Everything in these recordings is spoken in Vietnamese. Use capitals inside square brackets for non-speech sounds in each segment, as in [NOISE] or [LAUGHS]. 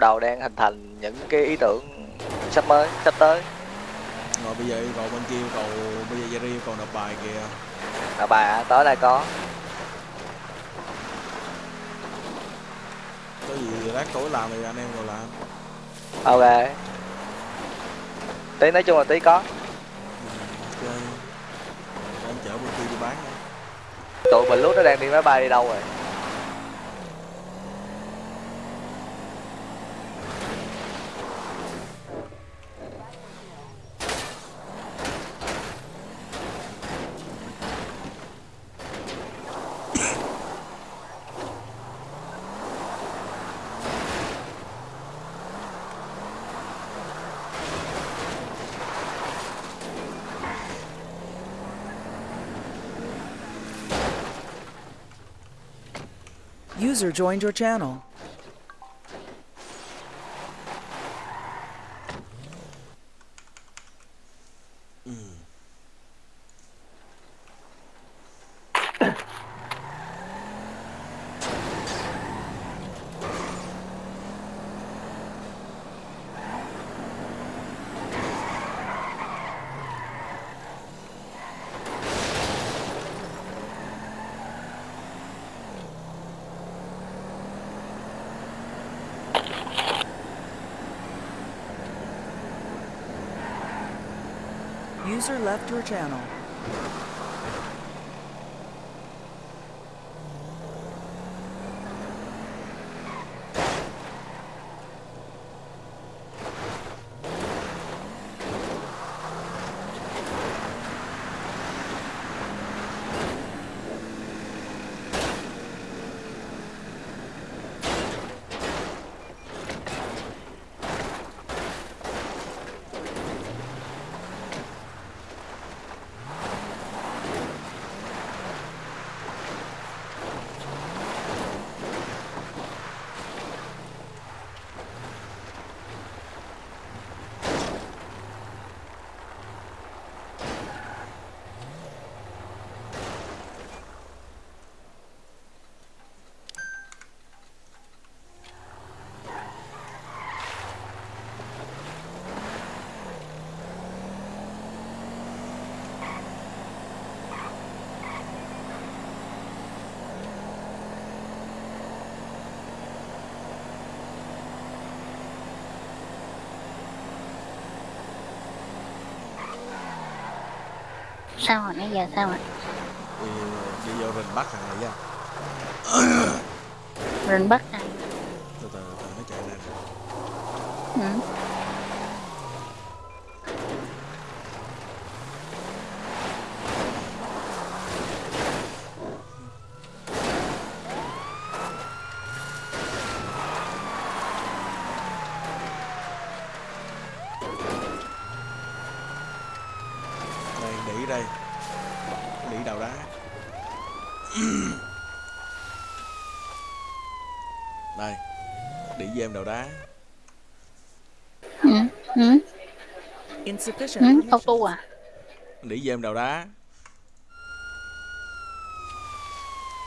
đầu đang hình thành những cái ý tưởng sắp mới sắp tới. Rồi bây giờ yêu cầu bên kia yêu cầu bây giờ Jerry yêu cầu nộp bài kìa. Là bài à, tới đây có. Có gì lát tối làm thì anh em rồi làm. Ok. Tí nói chung là tí có. Ừ, anh chở bên kia đi bán tụi mình lúc nó đang đi máy bay đi đâu rồi User joined your channel. User left your channel. Sao rồi? Nãy giờ sao rồi? Đi, đi vô rình bắt thằng này nha. Rình bắt à từ từ từ nó chạy lên ừ. đây đỉ đây đỉ đầu đá đây đỉ với em đầu đá Ừ. Ừ. Ừ. auto à? Đỉ với em đầu đá?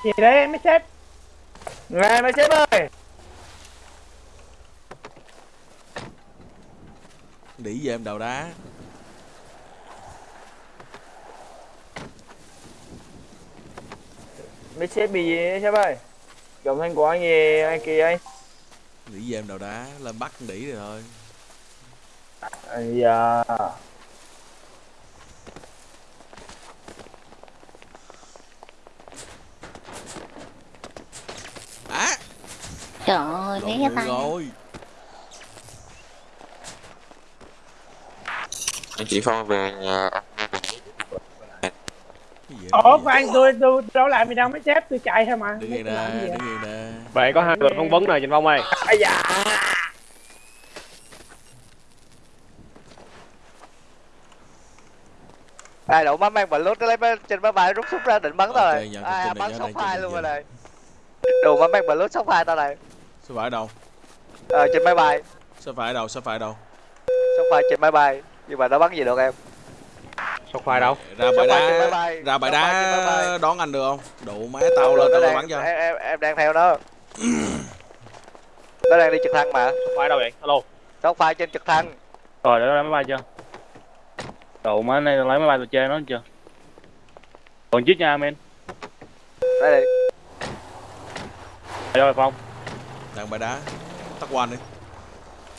Gì đấy mấy sếp? Này mấy sếp ơi! Đỉ với em đầu đá? Mấy sếp bị gì đấy sếp ơi? Đồng thanh của anh gì anh kỳ anh đỉ với em đầu đá lên bắt đỉ rồi thôi. Ây da. Á! Trời ơi né Lộn cái tay. rồi. Anh chị Phong về nhà ủa khoan tôi tôi đâu làm gì đâu mấy sếp tôi chạy thôi mà. Đứng yên nè đứng yên nè Vậy có hai người phỏng vấn rồi Trịnh Phong ơi. Ây da. Ai đụng bắn mang bật lúc nó lấy máy- trên máy bay rút súng ra định bắn tao Ok, này. nhận ai tin bắn phai trên luôn rồi này. Đồ bắn mang bật lúc sóng phai tao này. Sao phải đâu? Ờ trên máy bay. Sao phải đâu sao phải đâu? Sóng phai trên máy bay. Nhưng mà nó bắn gì được em? Sao khoai đâu? Ra bãi máy đá ra bãi máy đá đón anh được không? Đủ má tao lên tao đang, bắn cho. em, em, em đang theo nó nó đang đi trực thăng mà. Khoái đâu vậy? Alo. Shock fire trên trực thăng. Rồi, để lấy máy bay chưa? Đồ má này lấy máy bay tôi chơi nó chưa? Còn chiếc nha, men. đây. Đi Rồi, Phong. đang bài đá. Tắt quan đi.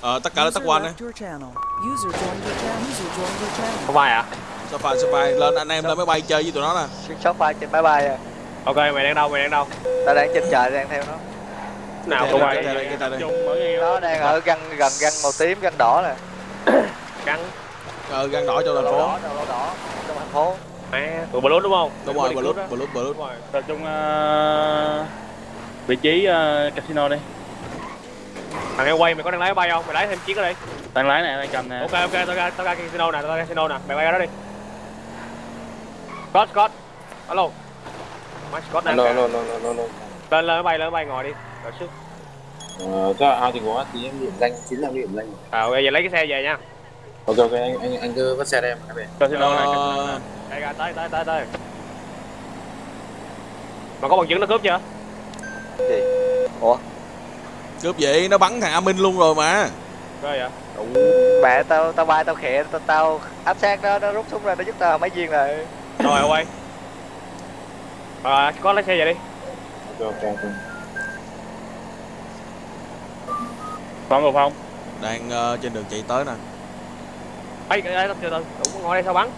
Ờ tất cả là tắt User quan đi không phải à? Sao phai sao phai lên anh em lên máy bay chơi với tụi nó nè. Shock fire trên máy bay à. Ok mày đang đâu mày đang đâu? Tao đang trên trời đang theo nó nào mở nghe. nó đang ở găng gần găng màu tím găng đỏ nè. [COUGHS] Căng ờ gan đỏ cho thành phố. đỏ trong thành phố. Má tụi blue đúng không? Đúng rồi lút đúng rồi. Tập trung ờ, vị trí ờ, casino đi. thằng em quay mày có đang lái bay không? Mày lái thêm chiếc ở đây Đang lái này, đang cầm nè. ok ok tao ra tao ra casino nè tao ra casino nè. Mày bay ra đó đi. Scott Scott. Alo. Má Scott nè Alo, alo, alo, alo, alo. lên lên máy bay lên máy bay ngồi đi rồi sức Ờ, cho ao thì có tí em điểm danh, chính là điểm danh. à ok giờ lấy cái xe về nha. Ok, ok, anh, anh, anh cứ vắt xe đây em này, casino ờ, này. đây ra tới tới tới tới. Mà có bằng chứng nó cướp chưa? Gì? Ủa? Cướp vậy nó bắn thằng A Minh luôn rồi mà. Có vậy? Mẹ tao tao bay tao khẽ tao, tao áp sát nó nó rút súng ra nó giúp tao mấy viên rồi. Rồi quay. Rồi có lấy xe về đi. Ok, ok, Phong rồi, Phong. đang ờ, trên đường chạy tới nè. Cái đây từ từ đủ ngồi đây sao bắn?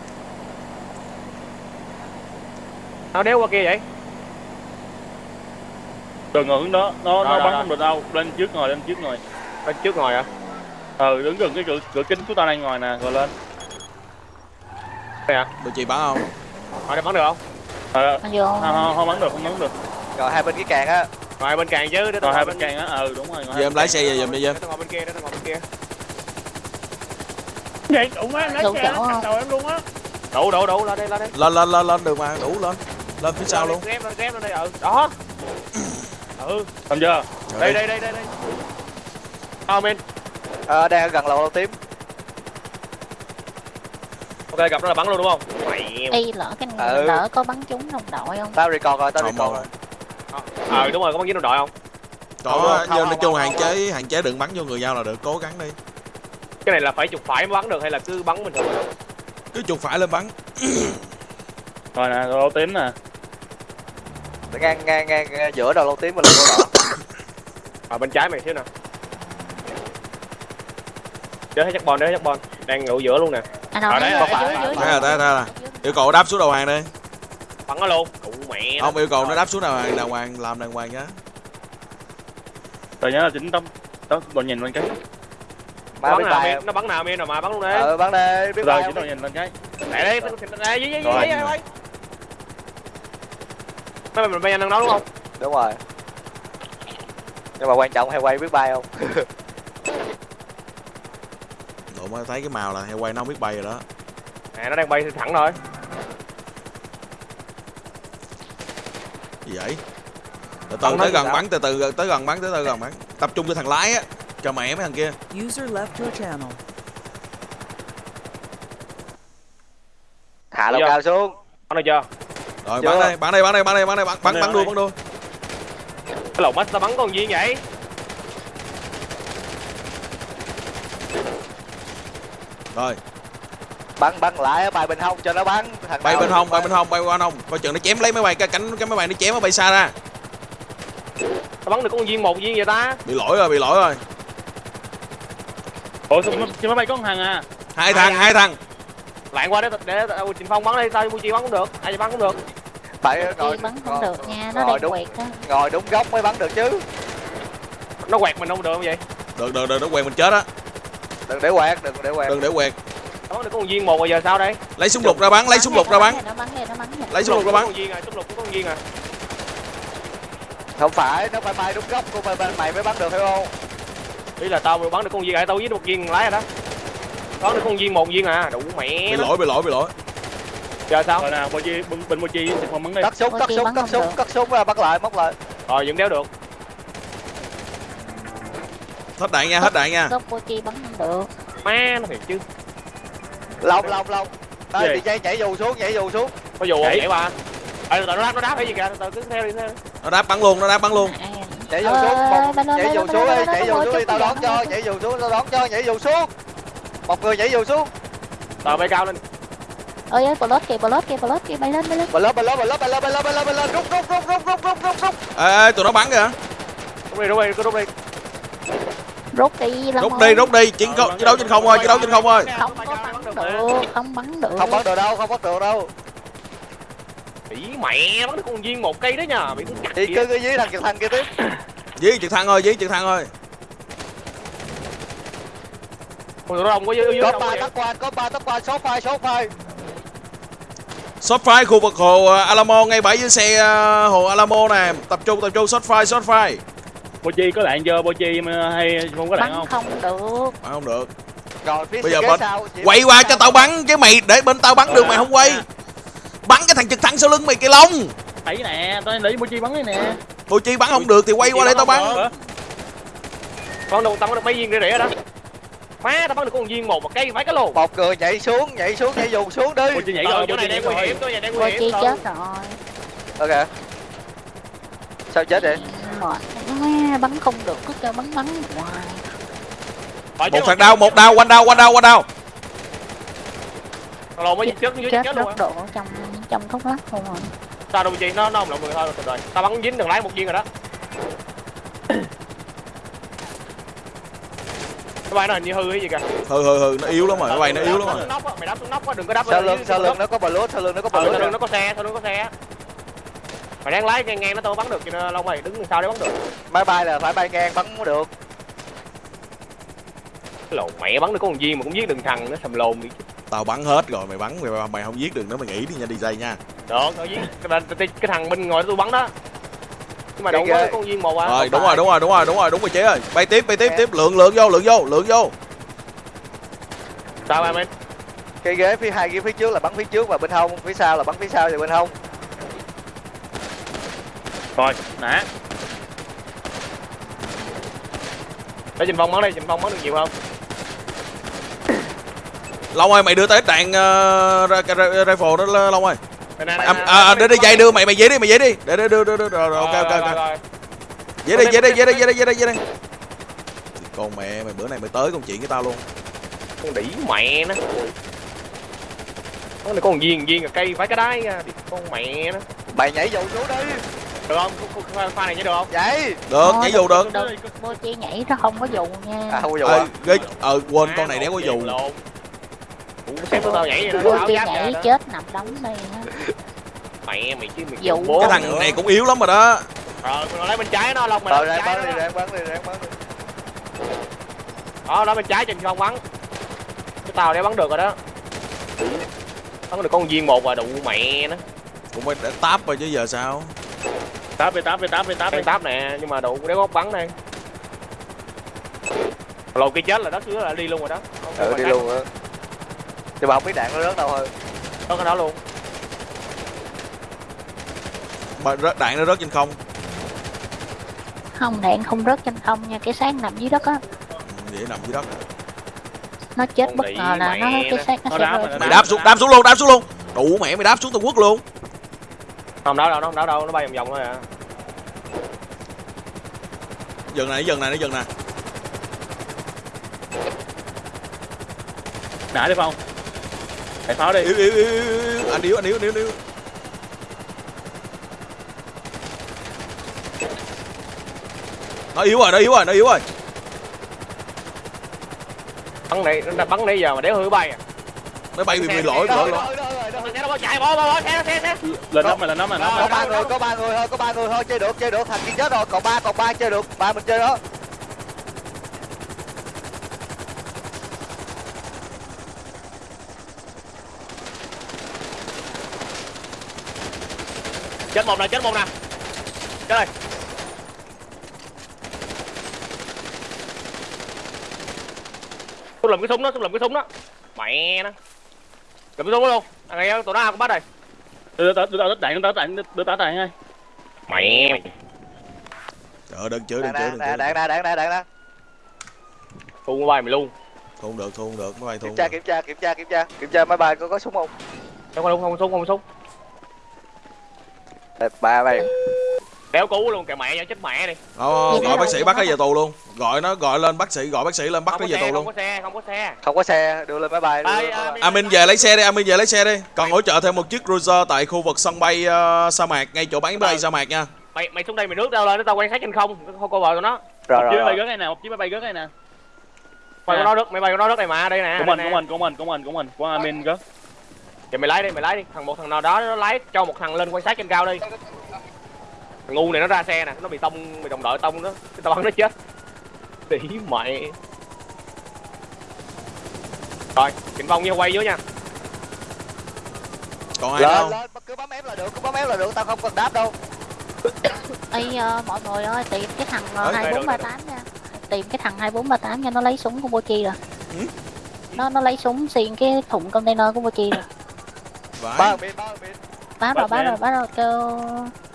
Nó đéo qua kia vậy? Đừng ngồi hướng đó, nó, nó Rồi, bắn rồi, không được đâu. Lên trước ngồi, lên trước ngồi. bên trước ngồi à Ừ, đứng gần cái cửa, cửa kính của tao đang ngồi nè, rồi lên. đây à tụi chị bắn không? Ngồi đây bắn được không? Ờ, không, không, không bắn được, không bắn được. rồi hai bên cái càng á ngồi bên càng chứ để tao ngồi hai bên càng á, ừ đúng rồi. em lái xe về giùm đi Dâm tao ngồi bên kia để tao ngồi bên kia. Vậy, đủ má, em lái xe, đầu em luôn á. đủ đủ đủ lên đây lên đây. Lên lên lên lên được mà đủ lên. Lên phía sau luôn. ghép lên ghép lên đây ừ đó. Ừ. Xong chưa? Đây đây đây đây đây. Không in ờ đang gần lầu lầu tím. Ok gặp nó là bắn luôn đúng không? Mày Y lỡ cái Ừ. lỡ có bắn trúng đồng đội không? tao record rồi tao record rồi ờ đúng rồi có bắn với đồng đội không? Có không, nhưng nói chung hạn chế hạn chế đừng bắn vô người nhau là được cố gắng đi. Cái này là phải chụp phải mới bắn được hay là cứ bắn bình thường? Cứ chuột phải lên bắn. Rồi nè, lô tím nè. ngang ngang ngang, ngang giữa đầu lầu tím và lầu đỏ. Ở [COUGHS] bên trái mày xíu nè. Đế hết chắc bon hết chắc bon đang ngủ giữa luôn nè. À Ở đấy, có phải- dưới, dưới, đây là đây yêu cầu đáp xuống đầu hàng đi. Bắn nó luôn mẹ không yêu cầu nó đáp xuống đầu hàng đàng hoàng làm đàng hoàng nhá. Rồi nhớ là chính tấm tấm đồ nhìn lên cái. ba bắn nào miên? Nó bắn nào miên rồi mà bắn luôn đi. Ờ bắn đi biết Rồi chính không? nhìn lên cái. để đấy đây dưới dưới dưới Rồi. dưới dưới mấy mình bay nhanh đó đúng không? Đúng rồi. Nhưng mà quan trọng hay quay biết bay không? Mới thấy cái màu là heo quay nó không biết bay rồi đó. Nè nó đang bay thẳng rồi gì vậy? Từ từ tới gần sao? bắn từ từ tới gần bắn tới từ gần bắn. Tập trung cho thằng lái á cho mẹ mấy thằng kia. User left your channel. hạ lầu Dạ. cao xuống. Bắn được chưa? Rồi Chưa. bắn đây bắn đây bắn đây bắn đây bắn đây bắn bắn Bắn bắn đây, đua bắn đua cái lồng mắt tao bắn con gì vậy? Rồi bắn bắn lại ở bài bên hông cho nó bắn. Thằng bay bên hông bay bên hông bay qua hông. Coi chừng nó chém lấy máy bay cái cánh cái máy bay nó chém nó bay xa ra. Tao bắn được con viên một viên vậy ta? Bị lỗi rồi bị lỗi rồi. Ủa trên máy bay có một thằng à? hai thằng hai thằng. Lạng qua để để, để Trình Phong bắn đi tao Muchi bắn cũng được ai bắn cũng được. Phải Chi ngồi bắn không được nha, nó ngồi đang đúng quẹt á. ngồi đúng góc mới bắn được chứ. Nó quẹt mình không được không vậy? Được được được nó quẹt mình chết á. Đừng để quẹt đừng để quẹt. Đừng để quẹt tao bắn được con viên một rồi giờ sao đây? Lấy súng lục ra bắn lấy súng lục ra bắn. Nó nó lấy súng lục ra có bắn. con viên à súng lục có con viên à. Không phải nó phải bay đúng góc của bên mày mới bắn được phải không? Ý là tao bắn được con viên à tao với một viên lái rồi đó. Bắn được con viên một viên à đủ mẹ bị nó lỗi bị lỗi bị lỗi. Giờ sao? Rồi nè, Mochi, bên, bên Mochi thì không bắn đi. cắt súng cắt súng cắt súng cắt súng ra bắt lại móc lại. Rồi vẫn đéo được. Hết đạn nha hết đạn nha. Gốc của chi bắn không được. má nó thiệt chứ lông lông lông đây đi dây nhảy dù xuống nhảy dù xuống. Có dù không? Nhảy. ba ờ từ nó đáp nó đáp hay gì kìa? Từ từ cứ theo đi theo. Nó đáp bắn luôn nó đáp bắn luôn. Ai à? nhảy dù Ờ, xuống một đó, nhảy dù xuống đi nhảy dù xuống đi tao đó, đón cho nhảy dù xuống tao đón cho nhảy dù xuống. Một người nhảy dù xuống. Tàu bay cao lên. Ơi ơi plot kìa plot kìa plot kìa bay lên bay lên. Lên bật lên bật lên bật lên rút rút rút rút rút rút rút rút. Ê, ê tụi nó bắn kìa. Rút đi rút đi cứ rút đi. Rút đi rút ơi. đi rút đi chiến Ờ, đấu bắn chiến đấu trên không thôi chiến đấu trên không thôi không có bắn được không bắn được. Không bắn được đâu không bắn được đâu. Ý mẹ bắn được con viên một cây đó nha bị thì kìa. cứ cứ dưới thằng trực thăng kia tiếp. Dí trực thăng thôi dí trực thăng thôi Ôi, nó đông quá dưới dưới có ba quá tắc quan có ba tắc quan số phai số phai shot fire khu vực hồ ờ, Alamo ngay bãi dưới xe ờ, hồ Alamo nè. Tập trung tập trung shot fire shot fire Bochi có đạn chưa? Bochi hay không có đạn bắn không? không được. Bắn không được rồi phía Bây giờ bên- sau quay qua cho tao bắn chứ mày để bên tao bắn được mày không quay. Bắn cái thằng trực thăng sau lưng mày kìa lông thấy nè tao để Bochi bắn đây nè. Bùi chi bắn không được thì quay qua để tao bắn con đâu tao bắn được mấy viên rỉa rỉa đó. Má tao bắn được con viên một một cây phải cái lồn một người nhảy xuống nhảy xuống nhảy dù xuống đi. Bochi nhảy Ờ, rồi chỗ này đang nguy hiểm này đang nguy hiểm chi Thôi. chết rồi. Ok. Sao chết vậy? Mệt quá bắn không được cứ kêu bắn bắn hoài một thằng đau một đau quanh đau quanh đau quanh đau. Lồn mới chết dưới chết chết luôn độ trong trong thuốc lắc không rồi sao đâu chi nó nó không động người thôi rồi. Tao bắn dính đừng lái một viên rồi đó. Cái bay nó hình như hư hay gì kìa. Hừ hừ hừ nó yếu lắm rồi máy bay nó yếu lắm rồi. Mày đắp xuống nóc á đừng có đắp sau lưng sau dưới lưng nó có bờ lút sau lưng nó có bờ Ờ, lút sau lưng nó có xe sau lưng có xe mày đang lái ngang ngang nó tao bắn được cho nên lâu mày đứng đằng sau để bắn được. Máy bay là phải bay ngang bắn mới được cái lồn mẹ bắn được có một viên mà cũng giết đừng thằng nó sầm lồn đi. Tao bắn hết rồi mày bắn mày, mày không giết được nữa mày nghĩ đi nha đi dây nha. Được tao giết. Cái, cái, cái thằng bên ngoài tôi bắn đó. Nhưng mà ghê. quá con viên một à rồi đúng rồi đúng rồi đúng rồi đúng rồi đúng rồi chế ơi. Bay tiếp bay tiếp tiếp. Lượng lượng vô lượng vô lượng vô. Sao em em cái ghế phía hai ghế phía trước là bắn phía trước và bên hông phía sau là bắn phía sau và bên hông. Rồi nã để trình phong bắn đi trình phong bắn được nhiều không long ơi mày đưa tới đạn uh, rifle đó long ơi. Đây, đây, đây, à, à, đây, để đi dây đưa mày mày dễ đi mày dễ đi. Để để đưa đưa đưa rồi ok ok ok. dễ đi dễ đi dễ đi dễ đi dễ đi dễ đi. Con mẹ mày bữa nay mày tới công chuyện với tao luôn. Con đĩ mẹ nó. Con này con viên viên là cây phải cái đáy nha con mẹ nó. Mày nhảy dù xuống đi. Được không? Con- con- con pha này nhớ được không? Nhảy. Được Thôi, nhảy dù được cô chi nhảy nó không có dù nha. À không có dù à ghê. Ờ quên con này đéo có dù xếp của tao nhảy vậy đó chi giáp nhảy đó. chết nằm đóng đây á. mẹ mày chứ mày Dụ. bố cái thằng này cũng yếu lắm rồi đó. Rồi mày lấy bên trái nó lông mày ờ lấy ráng bên bắn trái đi nó ráng bắn đi ráng bắn đi. Đó đó bên trái trên không bắn. Cái tàu để bắn được rồi đó. Bắn được con viên một và đụ mẹ nó. Cũng phải để táp rồi chứ giờ sao? Tám về tám về tám về tám đang táp nè nhưng mà đụ đéo góc bắn đây. Lầu kia chết là đất dưới là đi luôn rồi đó. Không ừ đi luôn á nhưng mà không biết đạn nó rớt đâu thôi. Có cái đó luôn. Mà rớt đạn nó rớt trên không? Không đạn không rớt trên không nha cái sáng nằm dưới đất á. Ừ, vậy nằm dưới đất. Nó chết Con bất ngờ là nó cái xác nó Nó sẽ đáp rơi mày đáp xuống đáp xuống luôn đáp xuống luôn. Đủ mẹ mày đáp xuống tàu quốc luôn. Không đau đâu nó không đau đâu nó bay vòng vòng thôi à. Dần này dần này nó dần nè nã đi phong đại pháo đi. Yếu yếu yếu yếu, anh yếu. Anh yếu anh yếu yếu nó yếu rồi nó yếu rồi nó yếu rồi. Bắn này nó bắn nãy giờ mà đéo hư bay à. Máy bay bị bị lỗi lỗi lỗi. nó bỏ chạy bỏ bỏ bỏ xe xe xe. Lên nóc mày lên nóc mày nóc có ba người có ba người thôi có ba người thôi chơi được chơi được thằng kia chết rồi còn ba còn ba chơi được ba mình chơi đó chết một nè chết một nè. Chết rồi tôi làm cái súng đó tôi làm cái súng đó. Mẹ nó. Làm cái súng đó luôn. Thằng này tụi nó cũng bắt rồi. Đưa tao đưa tao đạn đưa tao đạn đưa tao đạn ngay mẹ. Mày trời đừng chửi đừng chửi đừng chửi đạn đạn đạn đạn đạn đạn thu bay mày luôn. Thu không được thu không được máy bay thu kiểm tra kiểm tra kiểm tra kiểm tra kiểm tra. Máy bay có có súng không? Không có không có súng không có súng ba bay kéo cú luôn kìa mẹ cho chết mẹ đi. Ờ, Gì gọi bác sĩ bắt nó về tù luôn. Gọi nó gọi lên bác sĩ gọi bác sĩ lên bắt không nó có về tù không luôn có xe không có xe. Không có xe đưa lên máy bay. À, bay. Amin về lấy xe đi Amin về lấy xe đi. Còn hỗ trợ thêm một chiếc cruiser tại khu vực sân bay ờ, sa mạc ngay chỗ bán bay sa mạc nha. Mày mày xuống đây mày nước tao lên tao quan sát trên không. Không cô vợ tụi nó. Rồi một rồi, chiếc máy bay rớt này nè một chiếc máy bay rớt này nè. Mày có nó đất mày bay của nó đất này mà đây nè của mình của mình của mình của mình của mình của Amin rớt vậy mày lái đi mày lái đi. Thằng một thằng nào đó nó lái cho một thằng lên quan sát trên cao đi. Thằng ngu này nó ra xe nè nó bị tông bị đồng đội tông nó tao bắn nó chết. Tỷ mẹ rồi Trịnh Phong như quay dưới nha. Còn ai lên. không lên cứ bấm ép là được cứ bấm ép là được tao không cần đáp đâu. [COUGHS] Ê, ờ, mọi người ơi tìm cái thằng đây, 2438 nha. Tìm cái thằng 2438 nha nó lấy súng của Bochi rồi. Ừ? nó nó lấy súng xiên cái thùng container của Bochi rồi. Ba bên ba bên. Rồi em. rồi báo rồi kêu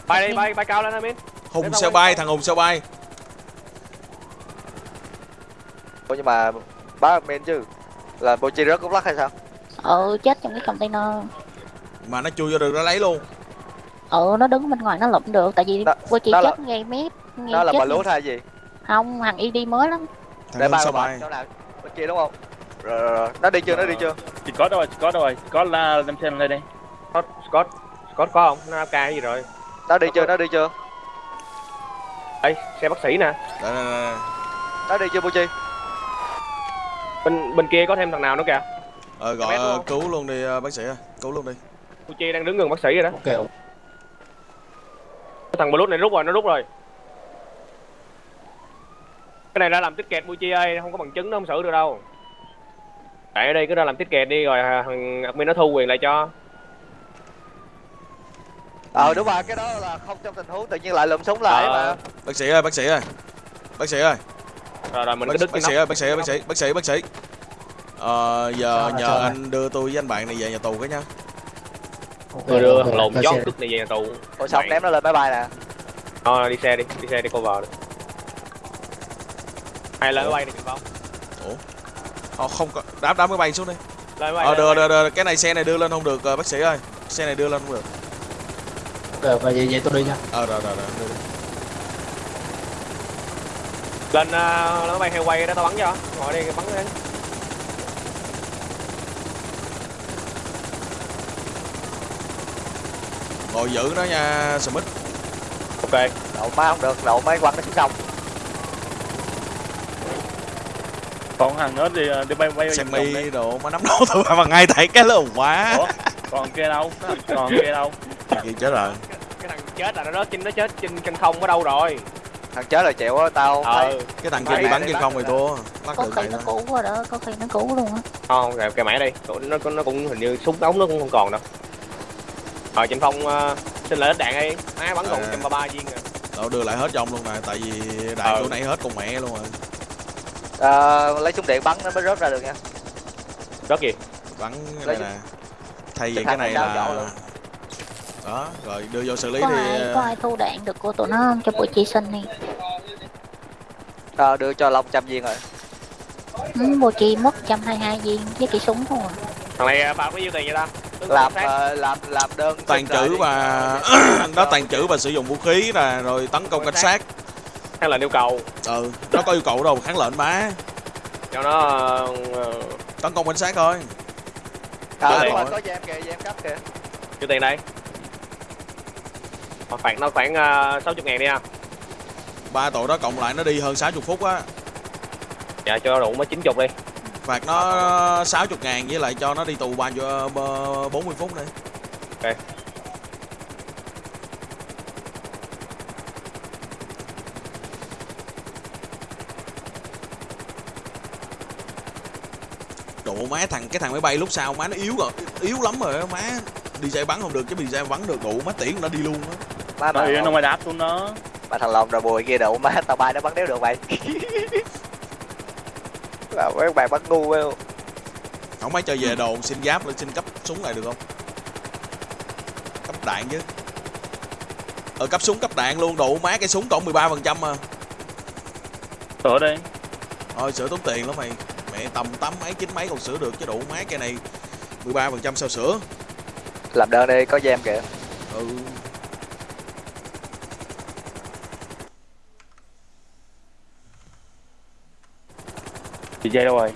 bay đi. bay bay cao lên Amin hùng sao bay thằng hùng sao bay? Ủa, nhưng mà ba bên chứ là bộ chi rớt cục lắc hay sao? Ừ chết trong cái container. Mà nó chui vô được nó lấy luôn. Ừ nó đứng bên ngoài nó lụm được tại vì Đó- Bochi đó là- chết ngay mép ngay đó là chết bà lút hay gì? Không thằng ID mới lắm. Thằng để hùng ba sao bay? chỗ nào bên kia đúng không rồi, rồi, rồi. nó đi chưa nó đi chưa? Chỉ có đâu rồi chỉ có đâu rồi. Có là đem xe lên đây Scott Scott Scott có không? Nó AK gì rồi? Nó đi chưa nó đi chưa? Đây xe bác sĩ nè. Đây, đây, đây. nó đi chưa chi bên bên kia có thêm thằng nào nữa kìa? Ờ, gọi đúng ờ, cứu luôn đi ờ, bác sĩ ơi. Cứu luôn đi. Uchi đang đứng gần bác sĩ rồi đó. Ok thằng Bluetooth này rút rồi nó rút rồi. Cái này đã làm tiết kẹt Uchi ơi không có bằng chứng nó không xử được đâu tại ở đây cứ ra làm tiết kẹt đi rồi à, thằng admin nó thu quyền lại cho. Ờ đúng rồi cái đó là không trong tình huống tự nhiên lại lượm súng lại Ờ. mà. Bác sĩ ơi bác sĩ ơi. Bác sĩ ơi. Rồi rồi mình bác, cứ đứt bác sĩ ơi bác sĩ ơi bác sĩ bác sĩ bác sĩ. Ờ, giờ Sao, nhờ anh đưa tôi với anh bạn này về nhà tù cái nha. Ok đưa thằng lồn chót cướp này về nhà tù. Ủa xong ném nó lên máy bay nè. Ờ, đi xe đi đi xe đi cover đi hay lên máy bay đi Trịnh Phong Ờ, không có. Đáp đáp máy bay xuống đi. Ờ máy đưa, đưa cái này xe này đưa lên không được ờ, bác sĩ ơi. Xe này đưa lên không được. Ok vậy vậy tôi đi nha. Ờ rồi rồi rồi đưa đi. bay. lên uh, máy bay heo quay đó tao bắn cho. Ngồi đây bắn lên. Ngồi giữ nó nha Smith. Ok. Đậu má không được đậu máy quăng nó xuống sông còn thằng nữa thì ờ, đi bay bay xem mi đi. đồ mà nắm đầu [LAUGHS] tụi bằng ngay tại cái lồn quá. Ủa? còn kia đâu? Còn kia đâu? Gì chết rồi. Cái thằng chết là nó rớt trên nó chết trên chân không ở đâu rồi. Thằng chết là chịu á tao ờ. cái thằng kia bị bắn trên không rồi thì thua. Bắt có khi nó thôi cũ rồi đó có khi nó cũ luôn á. Không rồi cái mẹ đây nó nó cũng hình như súng ống nó cũng không còn đâu. Rồi Trịnh Phong uh, xin lại ít đạn đi. Má bắn còn À. 133 viên rồi. Đâu đưa lại hết cho ông luôn nè tại vì đạn Ờ. chỗ nãy hết con mẹ luôn rồi Ờ, lấy súng điện bắn nó mới rớt ra được nha. Rớt gì? Bắn cái Lấy này nè. Thay vì Cái cái này là đó rồi đưa vô xử lý có thì ai có ai thu đạn được của tụi nó không? Cho Bochi xin đi. Ờ, đưa cho long trăm viên rồi. Ừ, Bochi mất 122 viên với cái súng thôi à. thằng này à, phạt bao nhiêu tiền vậy ta? Làm ờ, làm làm đơn tàn trữ đi. và [CLEARS THROAT] nó tàn trữ và sử dụng vũ khí nè rồi tấn công cảnh sát hay là yêu cầu. Ừ nó có yêu cầu đâu kháng lệnh má. Cho nó ờ, tấn công cảnh sát thôi ờ tiền. có giam kìa giam cấp kìa. Nhiêu tiền đây. Mà phạt nó khoảng uh, 60 ngàn đi ha. Ba tội đó cộng lại nó đi hơn 60 phút á. Dạ cho đủ mới 90 đi. Phạt nó 60 ngàn với lại cho nó đi tù bao nhiêu ờ, 40 phút đi. Ok. Độ má thằng cái thằng máy bay lúc sau má nó yếu rồi. Yếu lắm rồi má đi xe bắn không được chứ xe bắn được đủ má tiễn nó đi luôn á. Tại vì nó ngoài đáp xuống nó. Mà thằng lòng rồi bùi kia đậu má tao bay nó bắn đéo được mày. [LAUGHS] Là mấy bạn bắn ngu quá. Không mấy cho về đồn xin giáp lên xin cấp súng lại được không? Cấp đạn chứ. Ờ cấp súng cấp đạn luôn đủ má cái súng còn 13 phần trăm mà. Sửa đi. Thôi sửa tốn tiền lắm mày mẹ tầm tám mấy chín mấy còn sửa được chứ đủ má cây này. 13 phần trăm sao sửa làm đơn đi có gem kìa. Ừ. Chị dây đâu rồi?